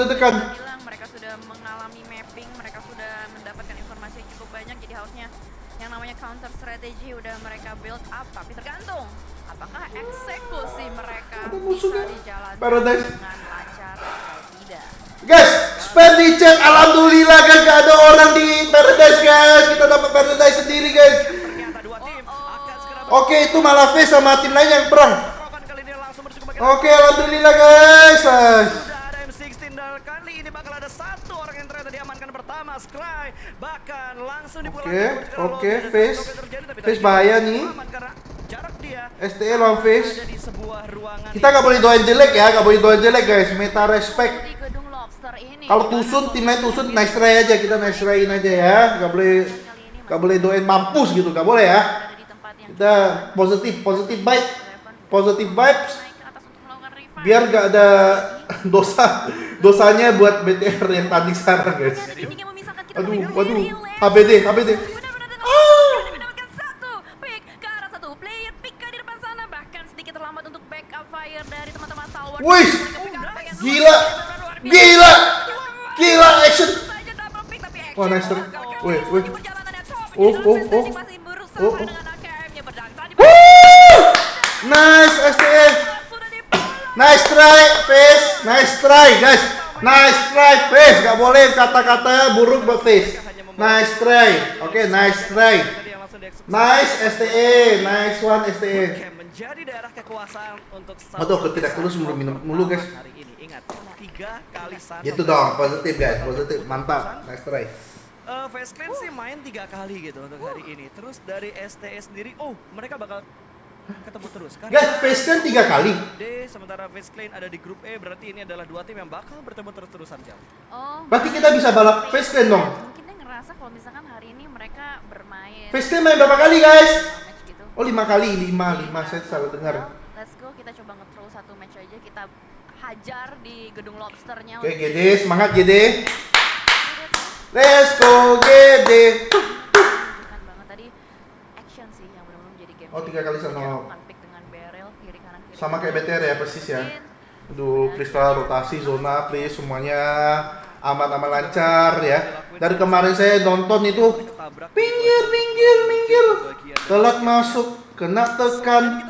tertekan. bilang mereka sudah mengalami mapping, mereka sudah mendapatkan informasi yang cukup banyak, jadi harusnya yang namanya counter strategy udah mereka build up, tapi tergantung apakah eksekusi mereka Ada bisa dijalankan Paradise. dengan lancar atau tidak. Guys, spam di chat. Alhamdulillah guys, gak ada orang di Paradise guys. Kita dapat Paradise sendiri guys. Ternyata dua tim akan segera Oke, itu malah V sama tim lain yang perang. Oke, alhamdulillah guys. Pertama Scry bahkan langsung Oke, oke, Face. Face bahaya nih. STE lawan face. Kita gak boleh doain jelek ya, gak boleh doain jelek guys. Meta respect. Di gedung lobster ini. Kalau tusun, tim lain tusun, nice try aja. Kita nice tryin aja ya. Gak boleh, gak boleh doain mampus gitu. Gak boleh ya. Kita positif, positif vibe, positif vibes. Biar gak ada dosa, dosanya buat BTR yang tanding sekarang guys. Aduh, waduh, Ah! teman-teman Stalwart. Wih, gila, gila, gila action. Wah, nice. Gagal Wih, wih. Oh, oh, oh. Oh, oh. Woo! Nice STE. Nice try, face. Nice try, guys. Nice try, face. Gak boleh kata-kata buruk buat face. Nice try. Oke, nice try. Nice STE. Nice one STE. Menjadi daerah kekuasaan untuk Aduh, ketidak tulus mulu minum mulu, guys. hari Gitu dong, positif guys, positif. Mantap. Nice try. Uh, Face Clan sih main tiga kali gitu untuk hari ini. Terus dari STE sendiri, oh mereka bakal ketemu terus. Karena Guys, face kan tiga kali. D sementara Face Clan ada di grup E, berarti ini adalah dua tim yang bakal bertemu terus-terusan jam. Oh, Berarti kita bisa balap face clan dong. mungkin dia ngerasa kalau misalkan hari ini mereka bermain Face clan main berapa kali guys? gitu. Oh lima kali, lima, lima saya salah dengar. Well, let's go kita coba nge-throw satu match aja kita hajar di gedung lobsternya. Oke, GD, semangat GD. Let's go GD. Menunjukkan banget tadi action sih yang benar-benar menjadi game. Oh, tiga kali dengan barrel kiri kanan kiri. Sama kayak. BTR ya, persis ya. Aduh, please lah rotasi zona, please semuanya aman-aman lancar ya. Dari kemarin saya nonton itu pinggir, pinggir, dari- Telat masuk, kena tekan.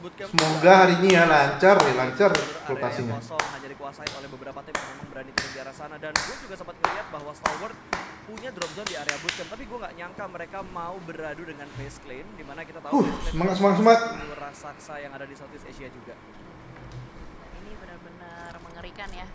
Semoga hari ini ya lancar, ya lancar rotasinya. hanya dikuasai oleh beberapa tim yang memang berani turun di arah sana dan gue juga sempat ngeliat bahwa Stalwart punya drop zone di area bootcamp tapi gue nggak nyangka mereka mau beradu dengan Face Clan di mana kita tahu Uh, semangat, semangat, semangat. raksasa yang ada di Southeast Asia juga. ini benar-benar mengerikan ya.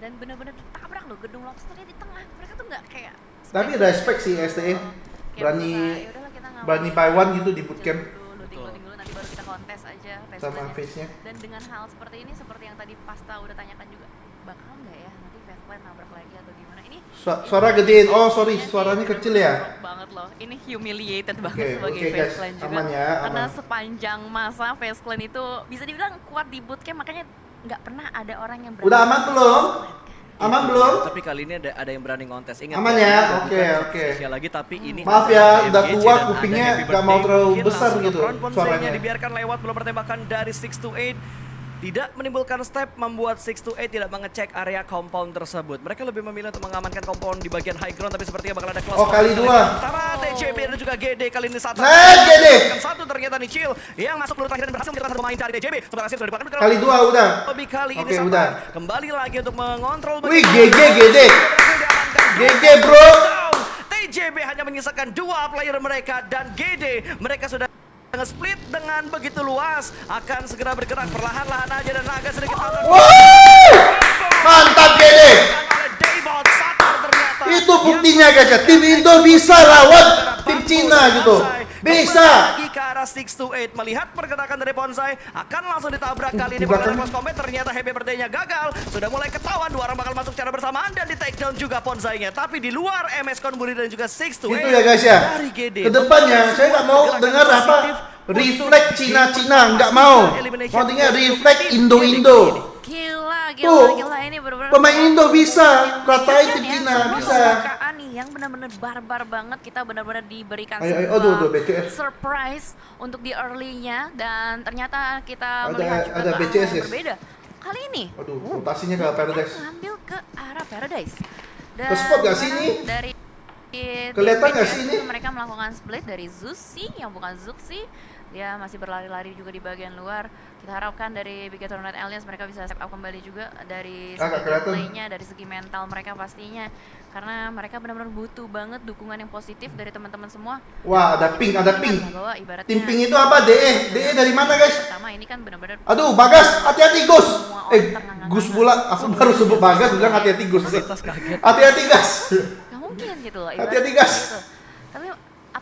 Dan benar-benar ditabrak loh gedung lobsternya di tengah. Mereka tuh nggak kayak Tapi respect sih STE. Kayak Berani berusaha, "Yaudahlah, kita nggak berani one gitu di bootcamp. chill dulu, looting, looting dulu, nanti baru kita kontes aja Sama face-nya. Dan dengan hal seperti ini, seperti yang tadi Pasta udah tanyakan juga, bakal nggak ya nanti face plan nabrak lagi atau gimana? Ini Su- suara gedein. Oh, sorry, suaranya kecil ya. Banget loh. Ini humiliated banget Oke, sebagai oke, face guys. clan juga. Aman ya, Karena aman. sepanjang masa face clan itu bisa dibilang kuat di bootcamp, makanya nggak pernah ada orang yang berani Udah aman belum? Aman belum? Tapi kali ini ada, ada yang berani ngontes. Ingat Aman ya? bukan Oke, oke. Asia lagi tapi ini Maaf ya, udah tua, kupingnya nggak mau terlalu besar gitu suaranya. dibiarkan lewat belum pertembakan dari 6 to 8 tidak menimbulkan step membuat 6 to 8 tidak mengecek area compound tersebut. Mereka lebih memilih untuk mengamankan compound di bagian high ground tapi sepertinya bakal ada close Oh, kali dua. Antara TJB dan juga GD kali ini satu. Nah, GD. Satu ternyata nih Chill yang masuk peluru terakhir dan berhasil menjadi pemain dari TJB. Sementara Sir sudah dipakai Kali dua udah. Lebih kali ini Oke, Sapan udah. kembali lagi untuk mengontrol Wih, GG. GD. GG, bro. TJB hanya menyisakan dua player mereka dan GD mereka sudah nge-split dengan begitu luas akan segera bergerak perlahan-lahan aja dan agak sedikit! Mantap ternyata. Itu buktinya guys ya, tim Indo bisa lawan tim Cina gitu. Bisa. Lagi ke arah 6 to 8 melihat pergerakan dari Bonsai akan langsung ditabrak kali ini pada close combat ternyata happy birthday-nya gagal. Sudah mulai ketahuan dua orang bakal masuk secara bersamaan dan di take down juga Bonsai-nya. Tapi di luar MS Konburi dan juga 6 to 8 Gitu ya guys ya. dari GD. Ke depannya saya nggak mau dengar apa refleks Cina-Cina, nggak mau. Maksudnya refleks Indo-Indo. Gila, gila, Tuh, gila ini bener-bener pemain Indo bisa, ratain tim Kan ya, Cina, sebuah bisa. Yang benar-benar barbar banget kita benar-benar diberikan Ayo, ayo, aduh, aduh, BCS. surprise untuk di early-nya dan ternyata kita Ada- melihat juga ada BCS, yang berbeda kali ini Waduh, rotasinya ke Paradise. ngambil ke arah Paradise. Dan Ke spot sih sekarang ini? Dari Kelihatan BTS sih ini? Mereka melakukan split dari Zusi yang bukan Zuxi. Dia masih berlari-lari juga di bagian luar. Kita harapkan dari Big Tornado Alliance mereka bisa step up kembali juga dari segi gameplaynya, dari segi mental mereka pastinya. Karena mereka benar-benar butuh banget dukungan yang positif dari teman-teman semua. Wah, ada ping, ada ping. Bahwa ibaratnya Tim ping itu apa? DE. DE dari mana, guys? pertama ini kan benar-benar Aduh, Bagas, hati-hati Gus. Eh. Gus pula. Aku baru sebut Bagas, bilang hati-hati Gus. Hati-hati gas. Gak mungkin gitu loh. Hati-hati, gas.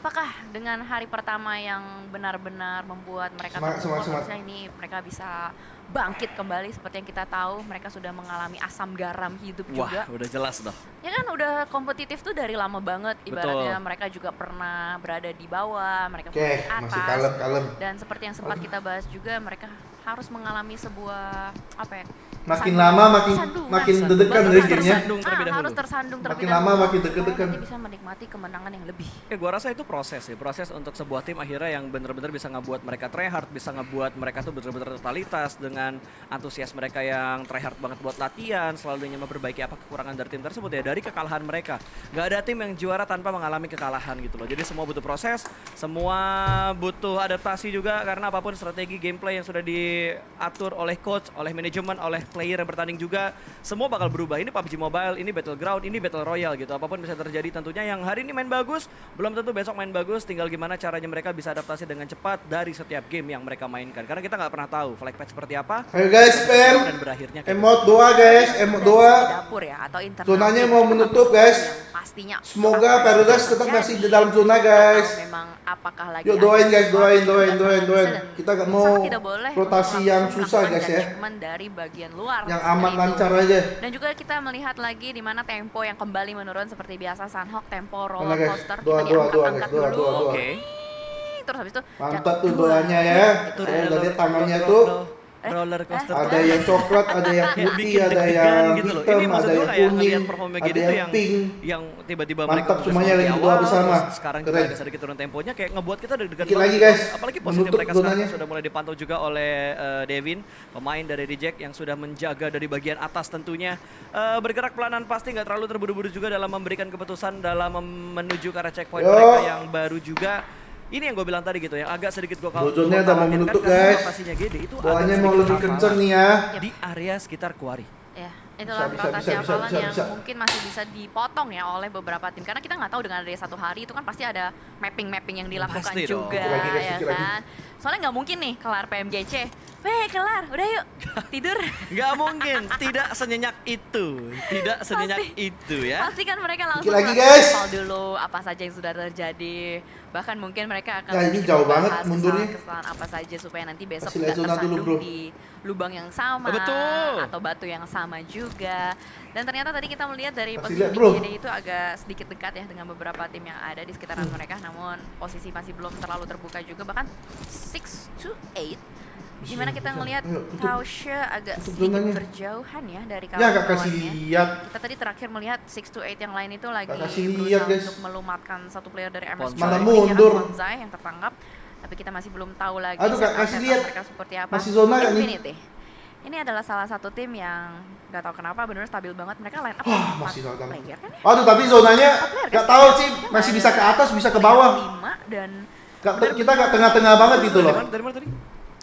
Apakah dengan hari pertama yang benar-benar membuat mereka Semangat, semangat, semangat. ini mereka bisa bangkit kembali seperti yang kita tahu mereka sudah mengalami asam garam hidup Wah, juga. udah jelas dah. Ya kan udah kompetitif tuh dari lama banget. Ibaratnya Betul. mereka juga pernah berada di bawah, mereka Oke, pernah di atas. masih kalem, kalem. Dan seperti yang sempat kita bahas juga mereka harus mengalami sebuah apa ya? Makin sandungan- lama makin sandungan. makin Bahkan dari harus gamenya. tersandung terlebih Ah, harus dahulu. tersandung terlebih Makin lama makin deg-degan. bisa menikmati kemenangan yang lebih. Ya gua rasa itu proses ya, proses untuk sebuah tim akhirnya yang bener-bener bisa ngebuat mereka tryhard, bisa ngebuat mereka tuh bener-bener totalitas dengan antusias mereka yang tryhard banget buat latihan, selalu ingin memperbaiki apa kekurangan dari tim tersebut ya dari kekalahan mereka. Gak ada tim yang juara tanpa mengalami kekalahan gitu loh. Jadi semua butuh proses, semua butuh adaptasi juga karena apa pun strategi gameplay yang sudah diatur oleh coach, oleh manajemen, oleh player yang bertanding juga, semua bakal berubah. Ini PUBG Mobile, ini Battleground, ini Battle Royale gitu. Apa pun bisa terjadi tentunya yang hari ini main bagus, belum tentu besok main bagus. Tinggal gimana caranya mereka bisa adaptasi dengan cepat dari setiap game yang mereka mainkan. Karena kita nggak pernah tahu flag seperti apa Ayo guys, PM. dan berakhirnya Emot doa guys, emot doa. dapur ya atau internal. Zonanya mau menutup, guys. Pastinya. Semoga apa akan tetap terjadi, masih di dalam zona guys. Memang apakah lagi Yuk doain guys, doain, doain, doain, doain. Kita gak mau rotasi yang susah guys ya. dari bagian luar. Yang aman lancar aja. Dan juga kita melihat lagi di mana tempo yang kembali menurun seperti biasa Sunhawk tempo roller coaster Doa, kita doa, doa diangkat-angkat doa, dulu. doa, doa. Oke. Terus habis itu Mantap tuh doanya ya. Saya udah lihat tangannya tuh. Ro- roller coaster Ada yang coklat, ada yang putih, ada yang gitu loh. hitam, Ini maksud ada yang kuning, ada gitu yang yang pink. yang tiba-tiba Mantap mereka semuanya lagi awal, bersama. sekarang Keren. agak sedikit turun temponya kayak ngebuat kita deg-degan Dikit lagi, gitu. guys. apalagi posisi mereka sekarang sudah mulai dipantau juga oleh eh, Devin pemain dari Reject yang sudah menjaga dari bagian atas tentunya Eh, bergerak pelanan pasti nggak terlalu terburu-buru juga dalam memberikan keputusan dalam menuju ke arah checkpoint Yo. mereka yang baru juga ini yang gue bilang tadi gitu yang agak sedikit gue Bojonnya udah mau menutup, guys. Rotasinya gede itu agak mau lebih kenceng nih ya. di area sekitar Kuari. Ya, itulah Bisa, rotasi bisa, hafalan bisa, yang bisa. mungkin masih bisa dipotong ya oleh beberapa tim karena kita nggak tahu dengan adanya satu hari itu kan pasti ada mapping-mapping yang dilakukan Pasti dong. juga guys, ya kan. Soalnya nggak mungkin nih kelar PMGC. Weh, kelar. Udah yuk. Tidur. Nggak mungkin, tidak senyenyak itu, tidak senyenyak Pasti. itu ya. Pasti kan mereka langsung lagi, guys. dulu apa saja yang sudah terjadi. Bahkan mungkin mereka akan Ya, ini jauh banget mundurnya. kesalahan-kesalahan apa saja supaya nanti besok zona dulu, tersandung bro. di lubang yang sama Betul. atau batu yang sama juga. Dan ternyata tadi kita melihat dari Kasih posisi. BGD itu agak sedikit dekat ya dengan beberapa tim yang ada di sekitaran Hmm. mereka namun posisi masih belum terlalu terbuka juga bahkan 6 to 8 di mana Bisa, kita ngelihat. Tausha agak sedikit berjauhan ya dari Ya gak kasih lihat. Kita tadi terakhir melihat 6 to 8 yang lain itu lagi kasih berusaha lihat, guys. untuk melumatkan satu player dari MS. Mana mundur. Bonsai yang tertangkap. Tapi kita masih belum tahu lagi Aduh, Kak, setup kasih lihat. mereka seperti apa. Masih zona nggak nih? Infinity. Ini adalah salah satu tim yang nggak tahu kenapa benar stabil banget. Mereka line up Wah, empat masih zona. player kan ya? Aduh, tapi zonanya player kan? gak tahu sih, masih bisa ke atas, bisa ke bawah. Dan Gak, kita gak tengah-tengah banget gitu Dari loh. mana, dari mana tadi?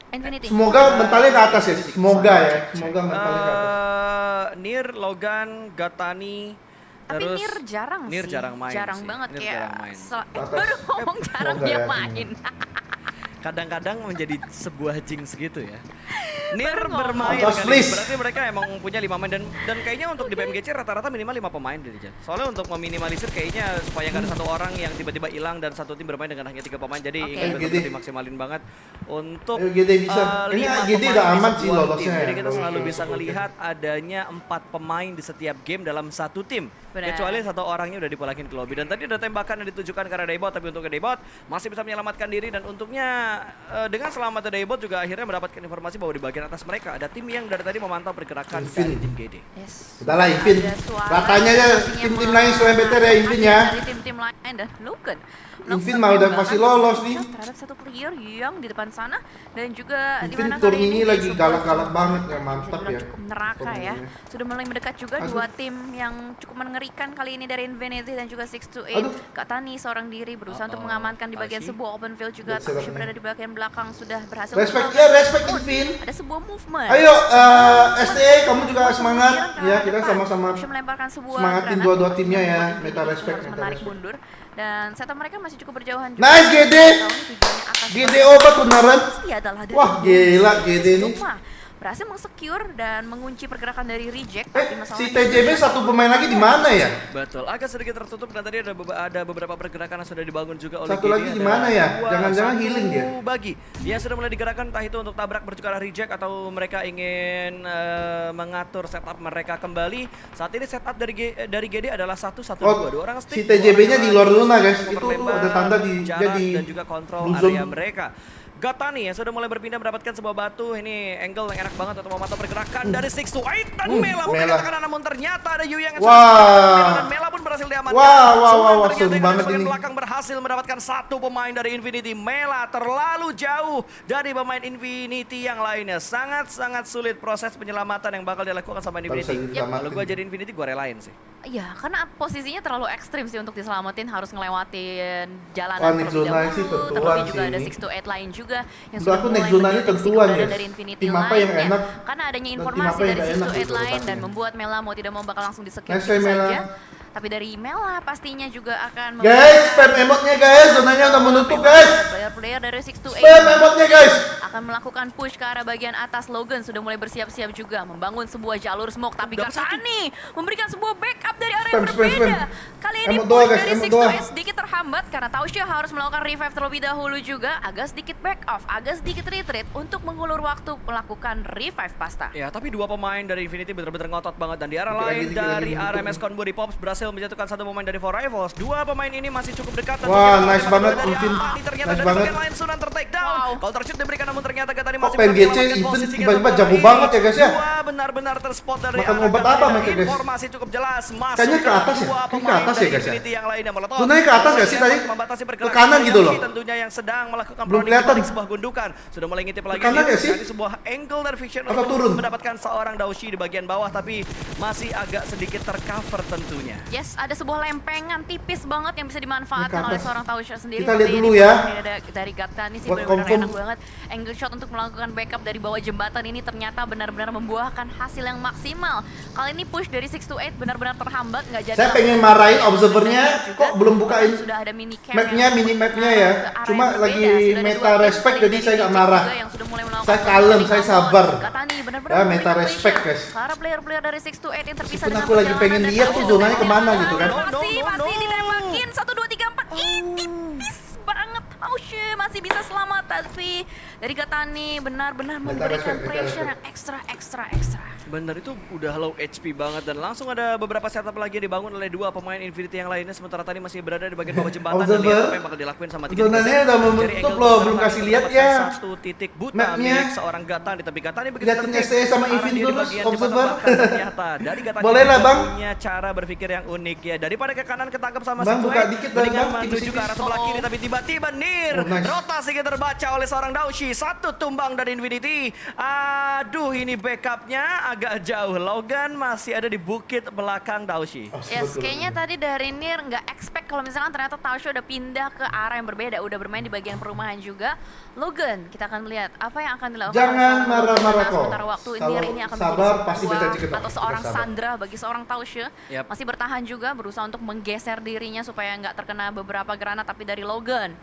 Infinity. Semoga mentalnya ke atas ya, semoga ya. Semoga mentalnya ke atas. Eh, Nir, Logan, Gatani, Tapi terus Nir jarang Nir sih. jarang main Jarang sih. banget Nir kayak jarang main. Atas. baru ngomong jarang Semoga dia ya. main. kadang-kadang menjadi sebuah jinx gitu ya. Nir bermain. Atas, please. Berarti mereka emang punya lima main dan dan kayaknya untuk di PMGC rata-rata minimal lima pemain deh Jan. Soalnya untuk meminimalisir kayaknya supaya nggak ada satu orang yang tiba-tiba hilang dan satu tim bermain dengan hanya tiga pemain. Jadi Ayo, betul-betul Gede. dimaksimalin banget untuk Ayo, Gede bisa. eh, Ini pemain udah aman sih sebuah lolosnya tim. ya. Jadi kita selalu bisa melihat adanya empat pemain di setiap game dalam satu tim. Benar. Kecuali satu orangnya udah dipulakin ke lobby. Dan tadi ada tembakan yang ditujukan ke arah Daybot, tapi untuk ke Daybot masih bisa menyelamatkan diri dan untungnya eh, dengan selamat Daybot juga akhirnya mendapatkan informasi bahwa di bagian atas mereka ada tim yang dari tadi memantau pergerakan Invin. dari tim GD. Yes. Udah lah, suara Ratanya aja pastinya tim-tim lain selain BTR ya, Invin ya. Dari tim-tim lain dan Logan. Invin mah udah pasti lolos nih. Terhadap satu player yang di depan sana dan juga di mana turn kali ini lagi galak-galak banget ya, mantap ya. Cukup neraka ya. Sudah mulai mendekat juga dua tim yang cukup mengerikan kali ini dari Infinity dan juga 6 to 8. Aduh. Kak Tani seorang diri berusaha untuk Uh-oh. mengamankan di bagian sebuah open field juga. Nih. berada di bagian belakang sudah berhasil. Respect ya, respect push. Invin. Ada sebuah movement. Ayo, eh, STE kamu juga semangat ya, kita sama-sama melemparkan sebuah semangatin dua-dua timnya ya. Meta respect, menarik respect. mundur dan setup mereka masih cukup berjauhan juga. Nice, GD. GD obat beneran. Wah, gila GD ini. Berhasil mengsecure dan mengunci pergerakan dari reject Eh, si TJB satu pemain lagi di mana ya? Betul, agak sedikit tertutup dan tadi ada, bebe- ada beberapa pergerakan yang sudah dibangun juga oleh Satu lagi di mana ya? Jangan-jangan healing dia. Bagi dia sudah mulai digerakkan entah itu untuk tabrak bertukar reject atau mereka ingin eh, mengatur setup mereka kembali. Saat ini setup dari G- dari GD adalah satu satu Oh, dua dua orang si stick. TJB-nya dua orang di luar zona, guys. Itu ada tanda di- jarak dia di dan juga kontrol area mereka. Gatani yang sudah mulai berpindah mendapatkan sebuah batu ini angle yang enak banget untuk memantau pergerakan dari Six to Eight dan Uh, Mela pun Mela. namun ternyata ada Yu yang Wah. dan Mela pun berhasil diamankan. Wah, wah, wah, wah, banget ini. belakang berhasil mendapatkan satu pemain dari Infinity. Mela terlalu jauh dari pemain Infinity yang lainnya. Sangat-sangat sulit proses penyelamatan yang bakal dilakukan sama Infinity. diselamatkan. Kalau gua jadi Infinity gua relain sih. Iya, karena posisinya terlalu ekstrim sih untuk diselamatin harus ngelewatin jalanan Wah, next terlebih zonanya sih dahulu. tentuan Terlebih juga sih ada. 6 to 8 lain juga yang Menurut sudah aku mulai mendeteksi tentuan, guys. dari Infinity Tim apa yang lainnya. enak Karena adanya informasi dari 6 to 8 gitu lain dan membuat Mela mau tidak mau bakal langsung begitu try, Mela. Tapi dari Mela pastinya juga akan Guys, spam emotnya guys, zonanya udah menutup guys. Player-player dari 6 to 8 Spam emotnya guys. akan melakukan push ke arah bagian atas Logan sudah mulai bersiap-siap juga membangun sebuah jalur smoke tapi. Katani memberikan sebuah backup dari area Spam, yang spam, berbeda spam. kali ini push dari 6 to. 8 sedikit terhambat karena Tausya harus melakukan revive terlebih dahulu juga agak sedikit back off agak sedikit retreat untuk mengulur waktu melakukan revive pasta Ya, tapi dua pemain dari Infinity benar-benar ngotot banget dan di arah lain dari RMS nih. Conbury Pops berhasil menjatuhkan satu pemain dari Four Rivals. Dua pemain ini masih cukup dekat Wah, nice banget, dari. Atani ternyata Nice dari banget. lain Sunan ter-take down. Wow. Counter shoot diberikan namun ternyata Gatani Kok masih PNGC berhasil menyelamatkan Invin posisinya tiba-tiba jago banget ya, guys, ya? Dua benar-benar terspot dari Makan obat apa mereka, guys? Informasi cukup jelas masuk Kayaknya ke atas ya? Kayaknya ke atas ya, dari guys, ya? Yang lainnya Molotov. Zonanya ke atas nggak sih tadi? Membatasi Ke kanan gitu loh. Tentunya yang sedang melakukan Belum kelihatan. sebuah gundukan. Sudah mulai ngintip lagi. kanan dia nggak sih? sebuah angle dan vision untuk turun? mendapatkan seorang Daushi di bagian bawah tapi masih agak sedikit tercover tentunya. Yes, ada sebuah lempengan tipis banget yang bisa dimanfaatkan Ini oleh seorang Tausya sendiri. Kita lihat ini dulu ya. ini dari Gatani sih Buat benar-benar enak banget. Angle shot untuk melakukan backup dari bawah jembatan ini ternyata benar-benar membuahkan hasil yang maksimal. Kali ini push dari 6 to 8 benar-benar terhambat nggak jadi. Saya pengen marahin observernya, kok belum bukain Sudah ada mini mapnya, mini mapnya ya. Cuma lagi meta respect, jadi saya nggak marah. Saya kalem, saya sabar. Ya, meta respect, guys. Para player-player dari 6 to 8 yang terpisah dengan aku lagi pengen lihat tuh zonanya yang ke mana mana. gitu kan. Masih, masih ditembakin. 1, 2, 3, 4. Ih, tipis banget. Tausye masih bisa selamat tapi dari Gatani benar-benar memberikan pressure yang ekstra, ekstra, ekstra. Bener itu udah low HP banget dan langsung ada beberapa setup lagi yang dibangun oleh dua pemain Infinity yang lainnya. Sementara tadi masih berada di bagian bawah jembatan dan lihat apa yang bakal dilakuin sama tiga Zonanya udah menutup loh, belum kasih lihat ya. Satu titik buta Mapnya. milik seorang Gatani. Tapi Gatani begitu tertib, STE sama di terus, observer. ternyata. Dari Gatani Boleh lah, Bang. punya cara berpikir yang unik ya. Daripada ke kanan ketangkep sama Bang, buka dikit mendingan Bang, menuju ke arah sebelah kiri tapi tiba-tiba Nir Oh, rotasi kita terbaca oleh seorang Daushi satu tumbang dari Infinity aduh ini backupnya agak jauh Logan masih ada di bukit belakang Daushi Oh, Yes, kayaknya tadi dari Nir nggak expect kalau misalkan ternyata Tausya udah pindah ke arah yang berbeda, udah bermain di bagian perumahan juga. Logan, kita akan melihat apa yang akan dilakukan. Jangan marah-marah kok. Sementara waktu Kalau Nir ini akan sabar, pasti sebuah- atau kita seorang sabar. Sandra bagi seorang Tausya. Yap. Masih bertahan juga, berusaha untuk menggeser dirinya supaya nggak terkena beberapa granat tapi dari Logan.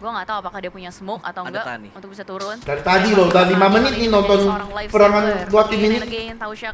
Gua nggak tahu apakah dia punya smoke atau Ada enggak Tani. untuk bisa turun. Dari tadi loh, udah bertahan lima kali menit ini nih nonton perangan tim ini.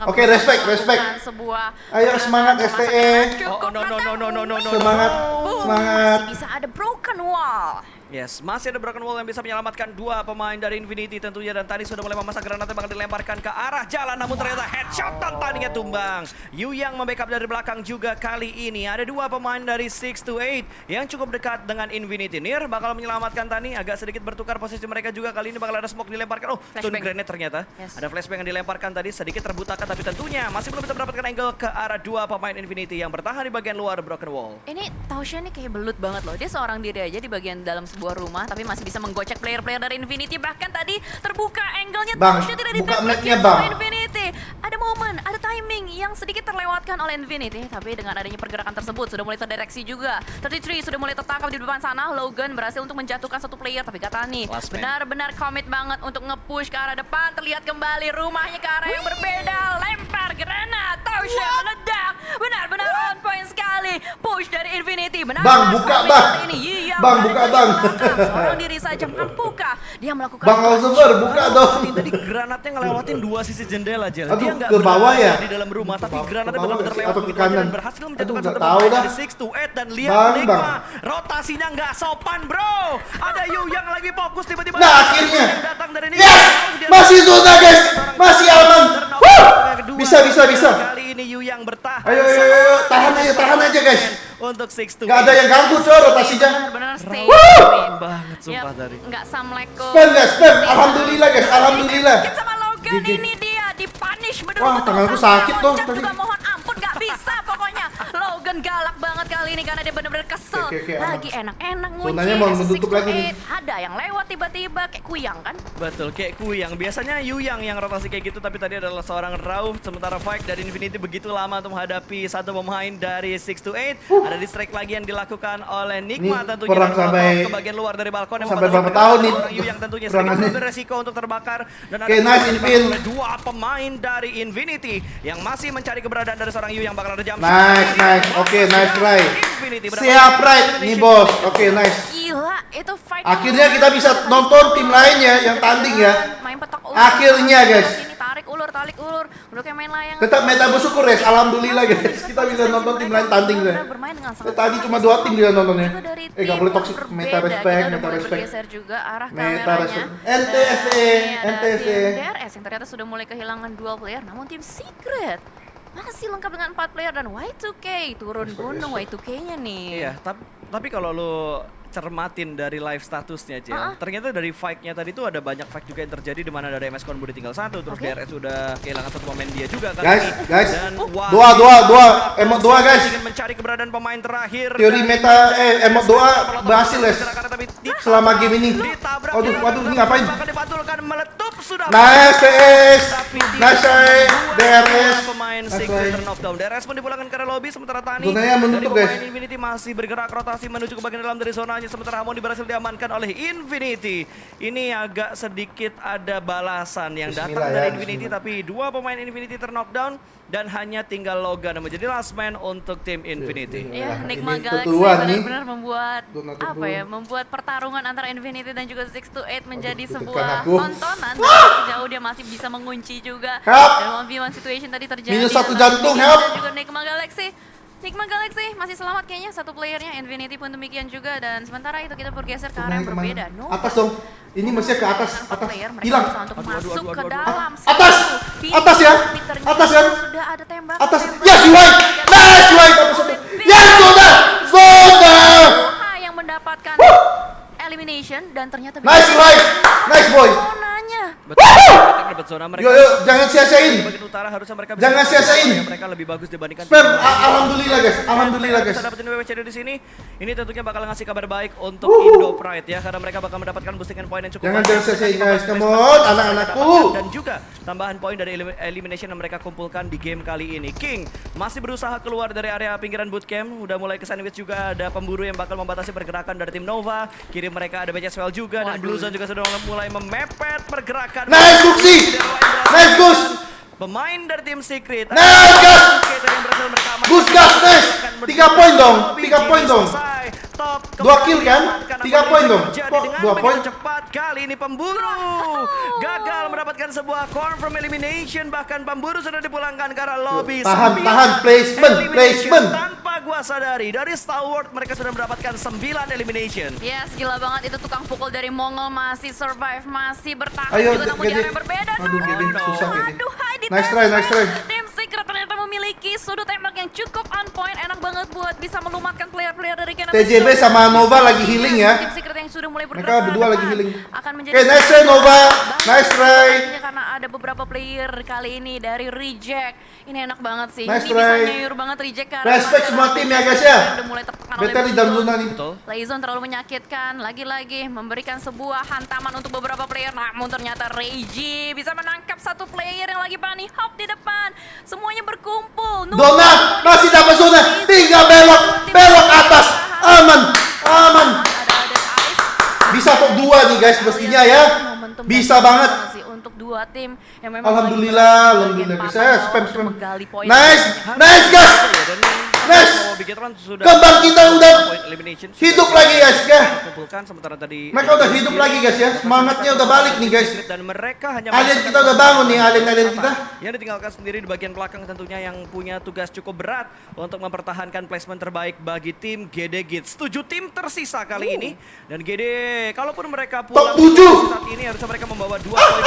Oke, respect, respect. Sebuah Ayo, semangat, STE. cukup Oh, no, no, no, no, no, no, no, Semangat, semangat. Bisa ada broken wall. Yes, masih ada Broken Wall yang bisa menyelamatkan dua pemain dari Infinity tentunya dan tadi sudah mulai memasang granatnya bakal dilemparkan ke arah jalan namun ternyata headshot dan tandingnya tumbang. Yu yang membackup dari belakang juga kali ini. Ada dua pemain dari 6 to 8 yang cukup dekat dengan Infinity. Nir bakal menyelamatkan Tani agak sedikit bertukar posisi mereka juga kali ini bakal ada smoke dilemparkan. Oh, stun grenade ternyata. Yes. Ada flashbang yang dilemparkan tadi sedikit terbutakan tapi tentunya masih belum bisa mendapatkan angle ke arah dua pemain Infinity yang bertahan di bagian luar Broken Wall. Ini Tausha nih kayak belut banget loh. Dia seorang diri aja di bagian dalam sebuah rumah, tapi masih bisa menggocek player-player dari Infinity. Bahkan tadi terbuka angle-nya Bang, buka map-nya, Bang. Infinity. Ada momen, ada timing yang sedikit terlewatkan oleh Infinity. Tapi dengan adanya pergerakan tersebut sudah mulai terdireksi juga. 33 sudah mulai tertangkap di depan sana. Logan berhasil untuk menjatuhkan satu player, tapi Gatani Last man. benar-benar komit banget untuk nge-push ke arah depan. Terlihat kembali rumahnya ke arah yang berbeda. Lempar granat, Tausha meledak. Benar-benar on point sekali. Push dari Infinity. Benar Bang, buka, Bang. Ini Iya, Bang, buka, Bang. Seorang diri saja mampukah dia melakukan Bang Alzeber, buka dong. Tadi, tadi granatnya ngelewatin dua sisi jendela Jel. Aduh, Dia nggak ke bawah berada ya? di dalam rumah, tapi granatnya ke bawah benar-benar nggak sih? lewat Atau ke begitu aja dan kanan? berhasil menjatuhkan satu pemain dari 6 to 8 dan lihat Enigma. Bang. Rotasinya nggak sopan, bro. Ada Yu yang lagi fokus tiba-tiba. Nah, akhirnya. datang dari Enigma. Yes! Masih zona, guys. Masih aman. Bisa, bisa, bisa. Kali ini Yu yang bertahan. Ayo, ayo, ayo. Tahan aja, tahan aja, guys. Untuk 6 to Nggak ada yang ganggu, coy, rotasinya. benar-benar stay. Banget sumpah tadi. Nggak samleko. Spam, guys, spam. Alhamdulillah, guys. Alhamdulillah. Dikit sama Logan ini dia betul Wah, tanganku sakit dong tadi. juga mohon ampun nggak bisa pokoknya. Logan galak banget kali ini karena dia benar-benar kesel. Oke, oke, Lagi enak-enak ngunci. Zonanya mau S6 menutup to lagi nih. 8. Ada yang lewat tiba-tiba kayak kuyang kan. Betul, kayak Kuyang. Biasanya Yuyang yang rotasi kayak gitu, tapi tadi adalah seorang Rauf. Sementara Fight dari Infinity begitu lama untuk menghadapi satu pemain dari 6 to 8. Ada distract lagi yang dilakukan oleh Nikma Ini tentunya. perang sampai- ke bagian luar dari balkon yang sampai berapa tahun nih Yuyang tentunya sedikit beresiko untuk terbakar. Dan ada Oke, nice, oleh dua pemain dari Infinity yang masih mencari keberadaan dari seorang Yu yang bakal ada jam. Nice, nice. Oke, nice try. Siap, right. Nih, bos. Oke, nice. Gila, itu fight. Akhirnya kita bisa nonton tim lainnya yang tanding ya. Main petak ulur. Akhirnya, guys. Sini tarik ulur, tarik ulur. Udah kayak main layang. Tetap meta bersyukur, guys. Alhamdulillah, guys. Kita bisa nonton tim lain tanding, guys. Tadi cuma dua tim dia nontonnya. Eh, nggak boleh toxic. Meta respect, meta respect. bergeser juga arah Meta kameranya. respect. Dan NTSE, NTSE. DRS yang ternyata sudah mulai kehilangan dual player. Namun tim Secret masih lengkap dengan empat player dan Y2K turun gunung respect. Y2K-nya nih. Iya, tapi tapi kalau lu cermatin dari live statusnya Jel, Ah, ah. ternyata dari fight-nya tadi tuh ada banyak fight juga yang terjadi di mana dari MS Konbu tinggal satu, terus Oke. DRS udah kehilangan satu pemain dia juga kan. Guys, ini. guys. Dan Dua, dua, dua. Emot dua, guys. Ingin mencari keberadaan pemain terakhir. Teori meta, eh, emot doa berhasil, guys. Selama game ini. Ditabrak. Waduh, ini ngapain? Bakal dipantulkan meletup sudah. Nice, di- Nice DRS. Pemain try. turn off down. DRS pun dipulangkan ke lobby sementara Tani menutup, dari pemain. Infinity masih bergerak rotasi menuju ke bagian dalam dari zonanya sementara Harmony berhasil diamankan oleh Infinity. Ini agak sedikit ada balasan yang datang Bismillah ya, dari Infinity tapi dua pemain Infinity terknockdown dan hanya tinggal Logan menjadi last man untuk tim Infinity. iya. Ya, ini Galaxy benar-benar membuat apa ya, membuat pertarungan antara Infinity dan juga 6 to 8 menjadi deg-degan sebuah tontonan. Tapi jauh dia masih bisa mengunci juga. Help! Dan 1v1 situation tadi terjadi. Minus satu jantung, help! Dan juga Enigma Galaxy. Enigma Galaxy masih selamat kayaknya satu playernya. Infinity pun demikian juga dan sementara itu kita bergeser ke arah yang berbeda. No. Atas dong. Ini mestinya ke atas, atas. player, Hilang. untuk Aduh, masuk aduh, ke aduh, dalam Atas! Atas ya! Atas ya! Sudah ada tembak. Atas. tembak. Yes, White. Nice, White. Dapat satu. Yes, zona. Zona. Yang mendapatkan elimination dan ternyata Nice, White. Nice, boy. Zonanya. Betul, dapat zona mereka. Yo, yo, jangan sia-siain. Bagian utara harusnya mereka bisa Jangan sia-siain. mereka lebih bagus dibandingkan Spam. Alhamdulillah, guys. Alhamdulillah, guys. Bisa dapetin WWCD di sini. Ini tentunya bakal ngasih kabar baik untuk Indo Pride ya karena mereka bakal mendapatkan boostingan poin yang cukup Jangan jangan sia-siain, guys. Come on, anak-anakku. Dan juga tambahan poin dari elim- elimination yang mereka kumpulkan di game kali ini. King masih berusaha keluar dari area pinggiran bootcamp. Udah mulai ke sandwich juga ada pemburu yang bakal membatasi pergerakan dari tim Nova. Kiri mereka ada BCSWL juga dan. Blue Zone juga sudah mulai memepet pergerakan. Nice, Nice, Gus. Pemain dari tim Secret. Nice, Gus. Gus, Gus, nice. Tiga poin dong, tiga poin dong. Top Dua kill kan? Tiga poin dong. dua poin? cepat kali ini pemburu gagal mendapatkan sebuah confirm elimination bahkan pemburu sudah dipulangkan ke arah lobby Tahan, Sembilan tahan. Placement, placement. tanpa gua sadari dari Stalwart mereka sudah mendapatkan 9 elimination. Yes, gila banget itu tukang pukul dari Mongol masih survive, masih bertahan Ayo, juga namun di area berbeda. Aduh, Gede, no. susah, Gede. Aduh, Nice try, nice try. Tim Secret ternyata memiliki sudut tembak yang cukup on point, enak banget buat bisa melumatkan player-player dari Canada. TJB sama Nova lagi healing ya. Yang sudah mulai Mereka berdua lagi healing. Akan menjadi Oke, nice try, Nova. Nice try. Karena ada beberapa player kali ini dari Reject. Ini enak banget sih. Nice ini bisa try. nyayur banget Reject karena Respect semua tim ya, guys, ya. yang Udah mulai tertekan oleh Better di dalam zona nih. Layzon terlalu menyakitkan, lagi-lagi memberikan sebuah hantaman untuk beberapa player. Namun ternyata Reiji bisa menangkap satu player yang lagi bunny hop di depan. Semuanya berkumpul. Nunggu Dona masih dapat zona. Tinggal belok, belok atas. Aman, aman. Bisa top 2 nih guys mestinya ya. Bisa banget. untuk dua tim yang memang Alhamdulillah, lagi alhamdulillah. papan spam spam. Nice, nice guys. Nice. semua Bigetron sudah Kembang kita udah hidup lagi guys ya. kumpulkan sementara tadi Mereka udah hidup lagi guys ya. Semangatnya udah balik nih guys. dan mereka hanya Alien kita udah bangun nih, alien-alien kita. yang ditinggalkan sendiri di bagian belakang tentunya yang punya tugas cukup berat untuk mempertahankan placement terbaik bagi tim GD Gits. Tujuh tim tersisa kali ini dan GD kalaupun mereka pulang tujuh. saat ini harusnya mereka membawa dua poin.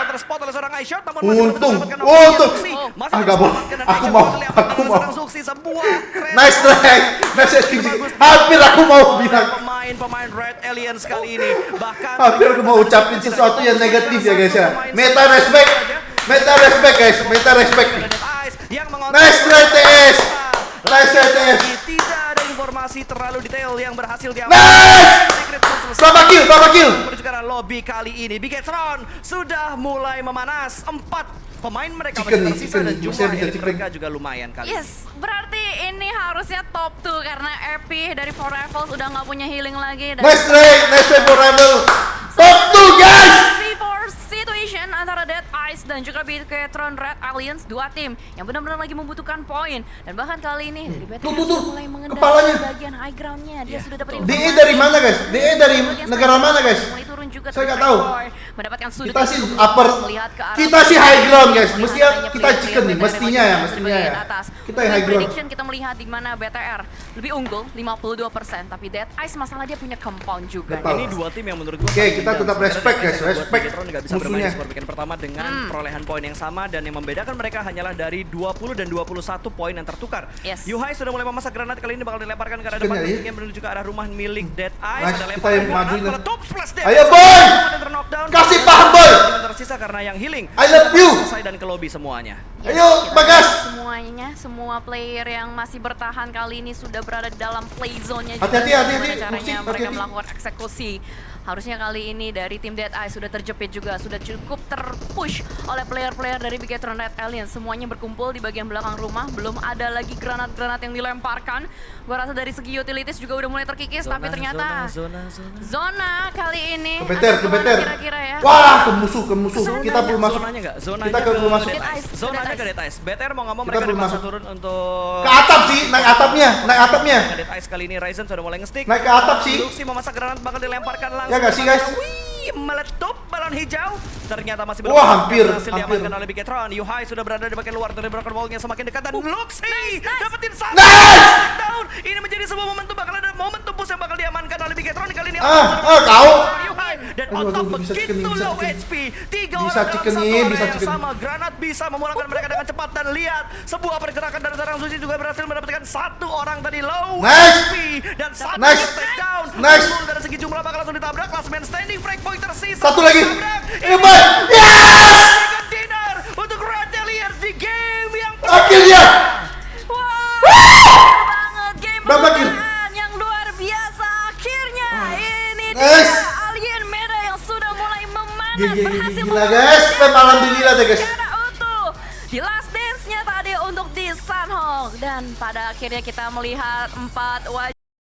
Counter spot oleh seorang iShot namun masih belum Untung, untung. Ah, diselamatkan dan Aku mau, aku mau. Sebuah Nice try, nice SPG. Hampir aku mau bilang. pemain-pemain Red Aliens kali ini. Bahkan Hampir aku mau ucapin sesuatu yang negatif ya guys ya. Meta respect, meta respect guys, meta respect. Nice try TS, nice try TS. Tidak ada informasi terlalu detail yang berhasil diambil. Nice! Berapa kill, berapa kill? Lobby kali ini. Bigetron sudah mulai memanas. Empat pemain mereka Chicken masih tersisa chicken dan jumlah elit mereka juga lumayan kali. ini. Yes, berarti ini harusnya top 2 karena Epi dari Four Rivals udah nggak punya healing lagi. Dan Nice try, nice try for Rebel. Top 2 guys. 3-4 situation antara Dead Ice dan juga Bigetron Red Alliance dua tim yang benar-benar lagi membutuhkan poin dan bahkan kali ini dari BTR Tuh, tuh, tuh. sudah mulai mengendalikan Kepalanya. bagian high groundnya dia Iya. sudah dapat DE dari mana guys? DE dari negara mana guys? Saya nggak tahu. Mendapatkan sudut Kita yang sih upper, melihat ke arah kita sih high ground guys. Mestinya kita chicken nih, mestinya ya, mestinya ya. atas. Kita yang high ground. prediction kita melihat di mana BTR lebih unggul 52%, tapi Dead Ice masalah dia punya compound juga. Betul. Ini dua tim yang menurut gua Oke, kita tetap respect, guys. Ice Respect nggak bisa bermain musuhnya. di skor weekend pertama dengan Hmm. perolehan poin yang sama dan yang membedakan mereka hanyalah dari 20 dan 21 poin yang tertukar. Yes. Yuhai sudah mulai memasak granat kali ini bakal dilemparkan ke arah depan ya, iya. ingin menuju ke arah rumah milik Dead Eyes. Nice, Ada kita lemparan yang meletup. Ayo, boy! Dan Kasih paham, boy! Tersisa karena yang healing. I love you. Selesai dan ke lobby semuanya. Yes, Ayo, kita Bagas. Semuanya, semua player yang masih bertahan kali ini sudah berada di dalam play zone-nya. Hati-hati, hati-hati. Caranya Musik, mereka hati-hati. melakukan eksekusi. Harusnya kali ini dari tim Dead Eye sudah terjepit juga, sudah cukup terpush oleh player-player dari Bigetron Red Alien. Semuanya berkumpul di bagian belakang rumah, belum ada lagi granat-granat yang dilemparkan. Gua rasa dari segi utilities juga udah mulai terkikis, tapi ternyata zona, zona, zona. zona kali ini Ke beter, akan ke ke mana beter. Kira-kira ya. Wah, ke musuh, ke musuh. Zonanya- Kita perlu masuk. Zonanya enggak? Zonanya Kita ke perlu masuk. Zonanya ke Dead Eyes. BTR mau Kita mereka masuk. turun untuk Ke atap sih, naik atapnya, naik atapnya. Ke Dead Eyes kali ini Ryzen sudah mulai nge-stick. Naik ke atap sih. Luxi memasak granat bakal dilemparkan langsung. Ya nggak sih, guys? Wih, meletup balon hijau. Ternyata masih belum Wah, hampir, berhasil hampir. diamankan oleh Bigetron. Yuhai sudah berada di bagian luar dari broken wall-nya semakin dekat dan Luxi dapetin satu Nice! down. Ini menjadi sebuah momentum bakal ada momentum push yang bakal diamankan oleh Bigetron kali ini. Ah, ah, kau. Bisa chicken begitu low chicken. HP. Tiga Bisa orang dalam satu area bisa yang chicken. sama. Granat bisa memulangkan mereka dengan cepat dan lihat sebuah pergerakan dari seorang Suci juga berhasil mendapatkan satu orang tadi low Nice. HP dan satu Nice. take down. Nice. Dari segi jumlah bakal langsung ditabrak. Last man standing, frag point tersisa. Satu lagi. Hebat. Yes! Dinner untuk Red Alliance di game yang Akhirnya. Berhasil gila, guys. Spam alhamdulillah deh, guys. utuh di last dance-nya tadi untuk di Sunhawk dan pada akhirnya kita melihat empat wajah